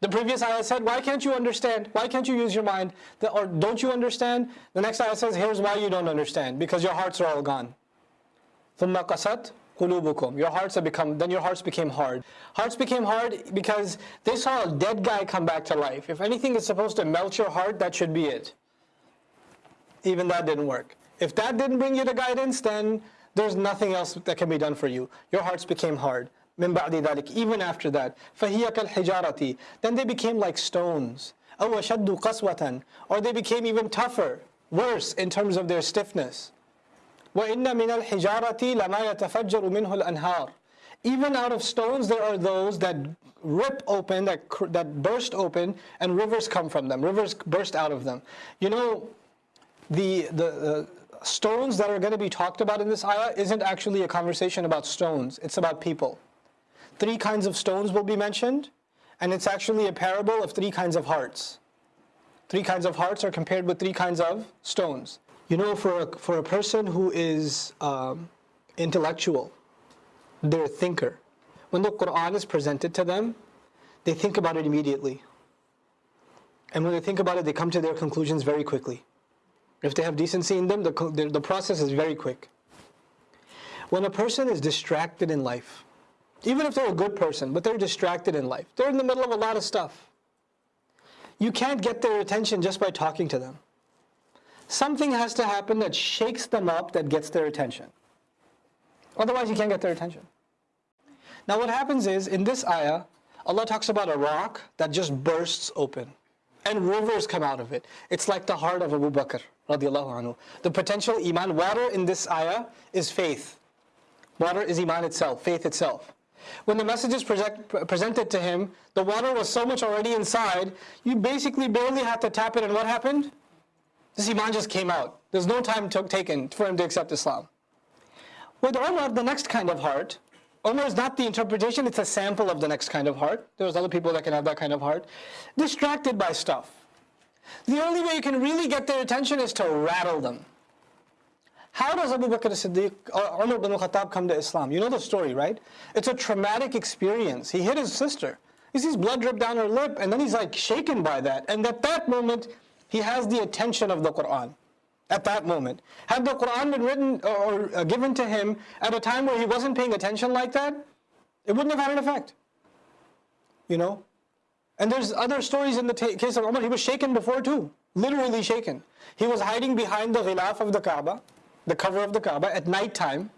The previous ayah said, why can't you understand? Why can't you use your mind? The, or don't you understand? The next ayah says, here's why you don't understand. Because your hearts are all gone. ثُمَّ قَسَتْ قُلُوبُكُمْ Your hearts have become, then your hearts became hard. Hearts became hard because they saw a dead guy come back to life. If anything is supposed to melt your heart, that should be it. Even that didn't work. If that didn't bring you to guidance, then there's nothing else that can be done for you. Your hearts became hard. من بعد ذلك, even after that. فهي كالحجارة. Then they became like stones. أو أشد قسوة. Or they became even tougher, worse in terms of their stiffness. وإن من الحجارة لما يتفجر منه الأنهار. Even out of stones there are those that rip open, that, that burst open, and rivers come from them. Rivers burst out of them. You know, the, the, the stones that are going to be talked about in this ayah isn't actually a conversation about stones, it's about people. Three kinds of stones will be mentioned, and it's actually a parable of three kinds of hearts. Three kinds of hearts are compared with three kinds of stones. You know, for a, for a person who is um, intellectual, they're a thinker. When the Quran is presented to them, they think about it immediately. And when they think about it, they come to their conclusions very quickly. If they have decency in them, the, the, the process is very quick. When a person is distracted in life, even if they're a good person, but they're distracted in life, they're in the middle of a lot of stuff. You can't get their attention just by talking to them. Something has to happen that shakes them up that gets their attention. Otherwise, you can't get their attention. Now, what happens is, in this ayah, Allah talks about a rock that just bursts open and rivers come out of it. It's like the heart of Abu Bakr radiallahu anhu. The potential iman, water in this ayah is faith. Water is iman itself, faith itself. When the message is present, presented to him, the water was so much already inside, you basically barely had to tap it and what happened? This iman just came out. There's no time taken for him to accept Islam. With Omar, the next kind of heart, Omar is not the interpretation, it's a sample of the next kind of heart. There's other people that can have that kind of heart. Distracted by stuff. The only way you can really get their attention is to rattle them. How does Abu Bakr as-Siddiq Umar bin al-Khattab come to Islam? You know the story, right? It's a traumatic experience. He hit his sister. He sees blood drip down her lip and then he's like shaken by that. And at that moment, he has the attention of the Qur'an. At that moment. Had the Qur'an been written or uh, given to him at a time where he wasn't paying attention like that, it wouldn't have had an effect. You know? And there's other stories in the case of Umar, he was shaken before too. Literally shaken. He was hiding behind the ghilaf of the Kaaba the cover of the Kaaba at night time.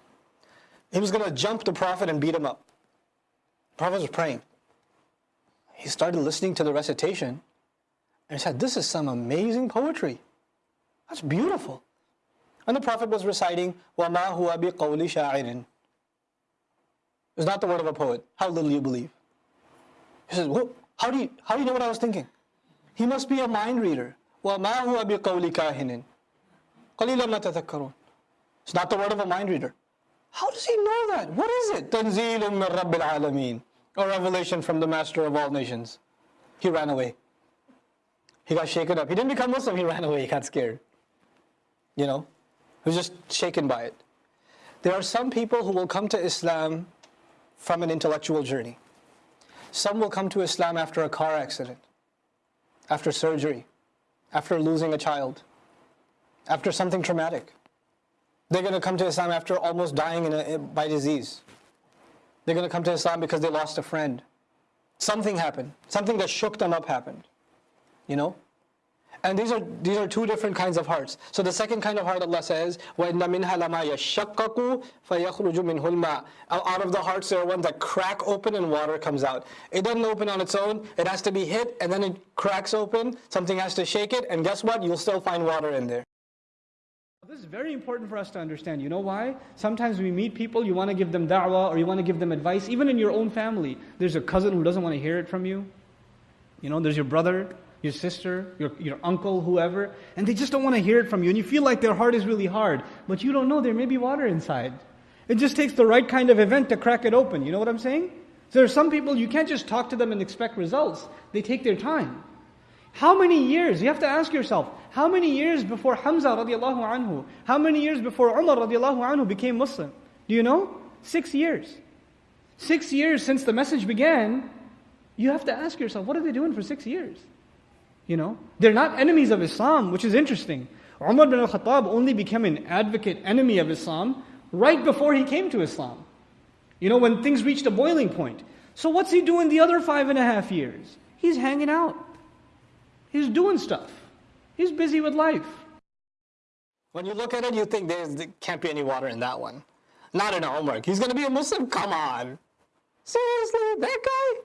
He was going to jump the Prophet and beat him up. The Prophet was praying. He started listening to the recitation and he said, this is some amazing poetry. That's beautiful. And the Prophet was reciting, وَمَا هُوَ بِقَوْلِ شَاعِرٍ It's not the word of a poet. How little you believe. He says, well, how do you, how do you know what I was thinking? He must be a mind reader. وَمَا هُوَ بِقَوْلِ كَاهِنٍ قَلِيلًا مَا تَذَكَّرُونَ it's not the word of a mind reader. How does he know that? What is it? Tanzilum min Rabbil Alameen. A revelation from the master of all nations. He ran away. He got shaken up. He didn't become Muslim. He ran away. He got scared. You know, he was just shaken by it. There are some people who will come to Islam from an intellectual journey. Some will come to Islam after a car accident, after surgery, after losing a child, after something traumatic. They're going to come to Islam after almost dying a, by disease. They're going to come to Islam because they lost a friend. Something happened. Something that shook them up happened. You know? And these are these are two different kinds of hearts. So the second kind of heart Allah says, وَإِنَّ مِنْهَا لَمَا يَشَّقَّقُ فَيَخْرُجُ مِنْهُ الْمَاءُ Out of the hearts there are ones that crack open and water comes out. It doesn't open on its own. It has to be hit and then it cracks open. Something has to shake it and guess what? You'll still find water in there. This is very important for us to understand. You know why? Sometimes we meet people, you want to give them da'wah or you want to give them advice, even in your own family. There's a cousin who doesn't want to hear it from you. You know, there's your brother, your sister, your, your uncle, whoever, and they just don't want to hear it from you. And you feel like their heart is really hard, but you don't know there may be water inside. It just takes the right kind of event to crack it open. You know what I'm saying? So there are some people, you can't just talk to them and expect results. They take their time. How many years? You have to ask yourself, how many years before Hamza radiallahu anhu, how many years before Umar radiallahu anhu became Muslim? Do you know? Six years. Six years since the message began, You have to ask yourself, what are they doing for six years? You know, they're not enemies of Islam, which is interesting. Umar bin al-Khattab only became an advocate enemy of Islam right before he came to Islam. You know, when things reached a boiling point. So what's he doing the other five and a half years? He's hanging out. He's doing stuff. He's busy with life. When you look at it, you think there can't be any water in that one. Not in our homework. He's going to be a Muslim? Come on. Seriously? That guy?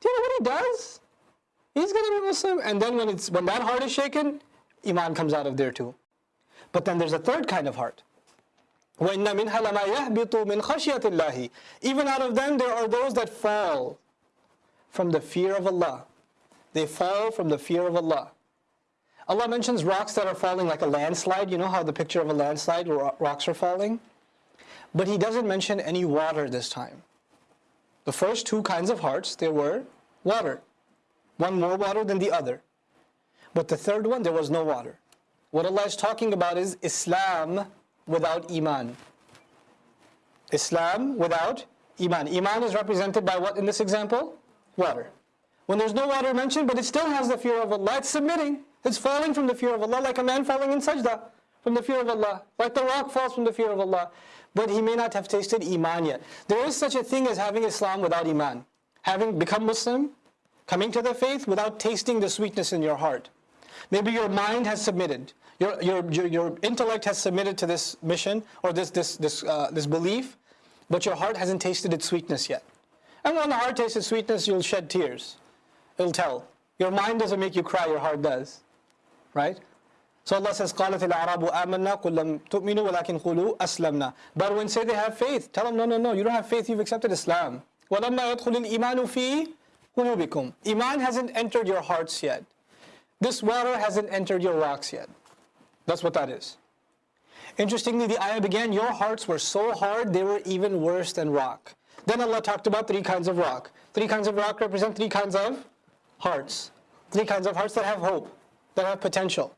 Do you know what he does? He's going to be Muslim. And then when, it's, when that heart is shaken, Iman comes out of there too. But then there's a third kind of heart. Even out of them there are those that fall from the fear of Allah. They fall from the fear of Allah. Allah mentions rocks that are falling like a landslide. You know how the picture of a landslide rocks are falling? But He doesn't mention any water this time. The first two kinds of hearts, there were water. One more water than the other. But the third one, there was no water. What Allah is talking about is Islam without Iman. Islam without Iman. Iman is represented by what in this example? Water. When there's no water mentioned, but it still has the fear of Allah, it's submitting. It's falling from the fear of Allah, like a man falling in sajda from the fear of Allah. Like the rock falls from the fear of Allah. But he may not have tasted Iman yet. There is such a thing as having Islam without Iman. Having become Muslim, coming to the faith without tasting the sweetness in your heart. Maybe your mind has submitted. Your, your, your, your intellect has submitted to this mission or this, this, this, uh, this belief, but your heart hasn't tasted its sweetness yet. And when the heart tastes its sweetness, you'll shed tears. It'll tell. Your mind doesn't make you cry, your heart does. Right? So Allah says, قَالَتِ الْأَعْرَابُ آمَنَّا قُلْ لَمْ تُؤْمِنُوا وَلَكِنْ قُولُوا أَسْلَمْنَا But when say they have faith, tell them, no, no, no, you don't have faith, you've accepted Islam. وَلَمَّا يَدْخُلِ الْإِيمَانُ فِي قُلُوبِكُمْ Iman hasn't entered your hearts yet. This water hasn't entered your rocks yet. That's what that is. Interestingly, the ayah began, your hearts were so hard, they were even worse than rock. Then Allah talked about three kinds of rock. Three kinds of rock represent three kinds of hearts. Three kinds of hearts that have hope, that have potential.